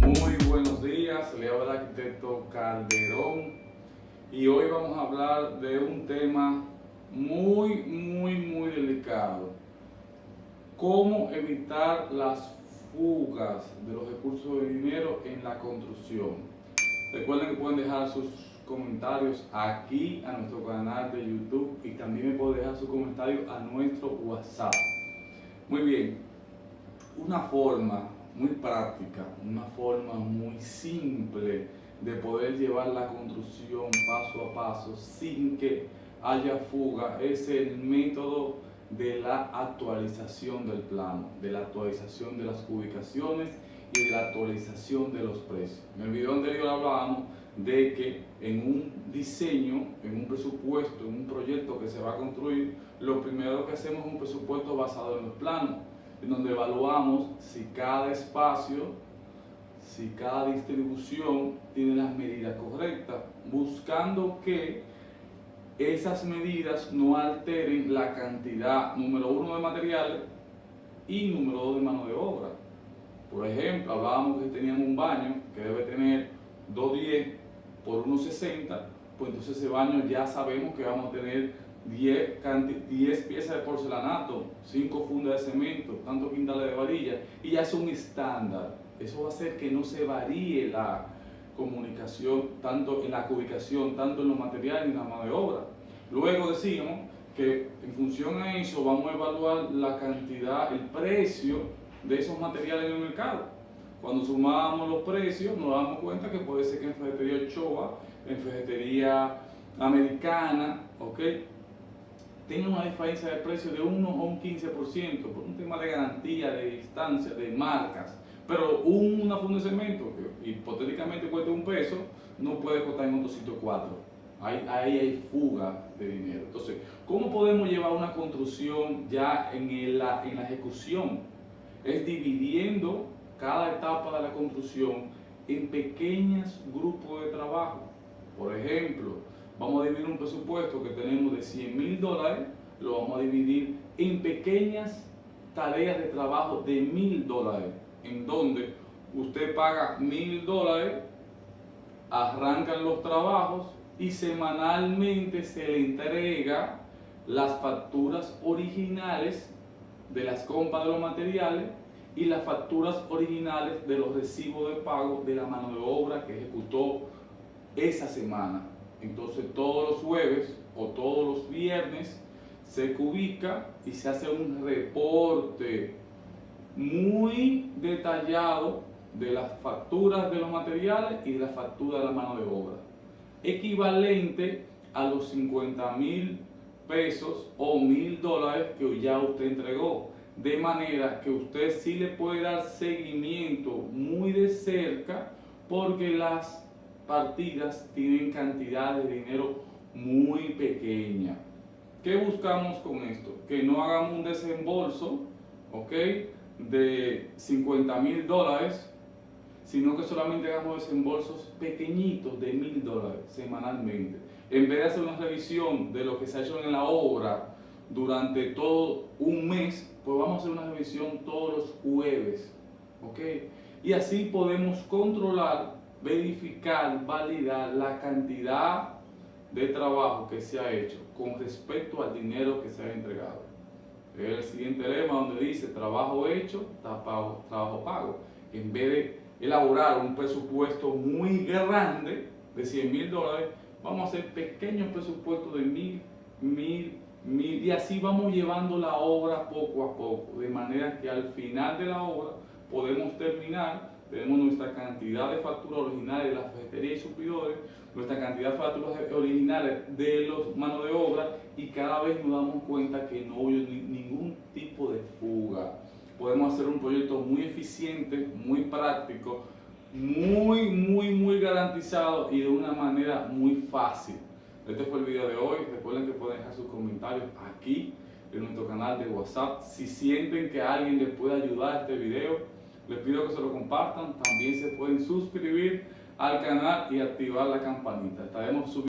Muy buenos días, le habla el arquitecto Calderón y hoy vamos a hablar de un tema muy, muy, muy delicado. Cómo evitar las fugas de los recursos de dinero en la construcción. Recuerden que pueden dejar sus comentarios aquí a nuestro canal de YouTube y también me pueden dejar sus comentarios a nuestro WhatsApp. Muy bien, una forma muy práctica, una forma muy simple de poder llevar la construcción paso a paso sin que haya fuga es el método de la actualización del plano, de la actualización de las ubicaciones y la actualización de los precios. En el video anterior hablábamos de que en un diseño, en un presupuesto, en un proyecto que se va a construir, lo primero que hacemos es un presupuesto basado en los planos, en donde evaluamos si cada espacio, si cada distribución tiene las medidas correctas, buscando que esas medidas no alteren la cantidad, número uno, de materiales y número dos, de mano de obra. Por ejemplo, hablábamos que teníamos un baño que debe tener 210 por 1,60, pues entonces ese baño ya sabemos que vamos a tener 10, 10 piezas de porcelanato, 5 fundas de cemento, tantos quintales de varilla, y ya es un estándar. Eso va a hacer que no se varíe la comunicación, tanto en la ubicación, tanto en los materiales y en la mano de obra. Luego decimos que en función a eso vamos a evaluar la cantidad, el precio de esos materiales en el mercado. Cuando sumamos los precios nos damos cuenta que puede ser que en ferretería Ochoa, en ferretería americana, ¿ok? Tenga una diferencia de precio de 1 o un 15% por un tema de garantía, de distancia, de marcas. Pero una funda de cemento que hipotéticamente cuesta un peso, no puede costar en otro sitio 4. Ahí, ahí, hay fuga de dinero. Entonces, ¿cómo podemos llevar una construcción ya en en la ejecución? Es dividiendo cada etapa de la construcción en pequeños grupos de trabajo. Por ejemplo, vamos a dividir un presupuesto que tenemos de 100 mil dólares, lo vamos a dividir en pequeñas tareas de trabajo de mil dólares, en donde usted paga mil dólares, arrancan los trabajos y semanalmente se le entrega las facturas originales de las compras de los materiales y las facturas originales de los recibos de pago de la mano de obra que ejecutó esa semana. Entonces todos los jueves o todos los viernes se ubica y se hace un reporte muy detallado de las facturas de los materiales y de las facturas de la mano de obra. Equivalente a los 50 mil pesos o mil dólares que ya usted entregó de manera que usted sí le puede dar seguimiento muy de cerca porque las partidas tienen cantidades de dinero muy pequeña. ¿Qué buscamos con esto? Que no hagamos un desembolso, ¿ok? De 50 mil dólares, sino que solamente hagamos desembolsos pequeñitos de mil dólares semanalmente. En vez de hacer una revisión de lo que se ha hecho en la obra durante todo un mes, pues vamos a hacer una revisión todos los jueves, ¿ok? Y así podemos controlar, verificar, validar la cantidad de trabajo que se ha hecho con respecto al dinero que se ha entregado. El siguiente lema donde dice trabajo hecho, trabajo pago. En vez de elaborar un presupuesto muy grande de 100 mil dólares, vamos a hacer pequeños presupuestos de mil, mil, y así vamos llevando la obra poco a poco, de manera que al final de la obra podemos terminar, tenemos nuestra cantidad de facturas originales de la ferretería y supidores, nuestra cantidad de facturas originales de los manos de obra y cada vez nos damos cuenta que no hay ningún tipo de fuga. Podemos hacer un proyecto muy eficiente, muy práctico, muy, muy, muy y de una manera muy fácil. Este fue el video de hoy. Recuerden que pueden dejar sus comentarios aquí en nuestro canal de WhatsApp. Si sienten que alguien les puede ayudar a este video, les pido que se lo compartan. También se pueden suscribir al canal y activar la campanita. Estaremos subiendo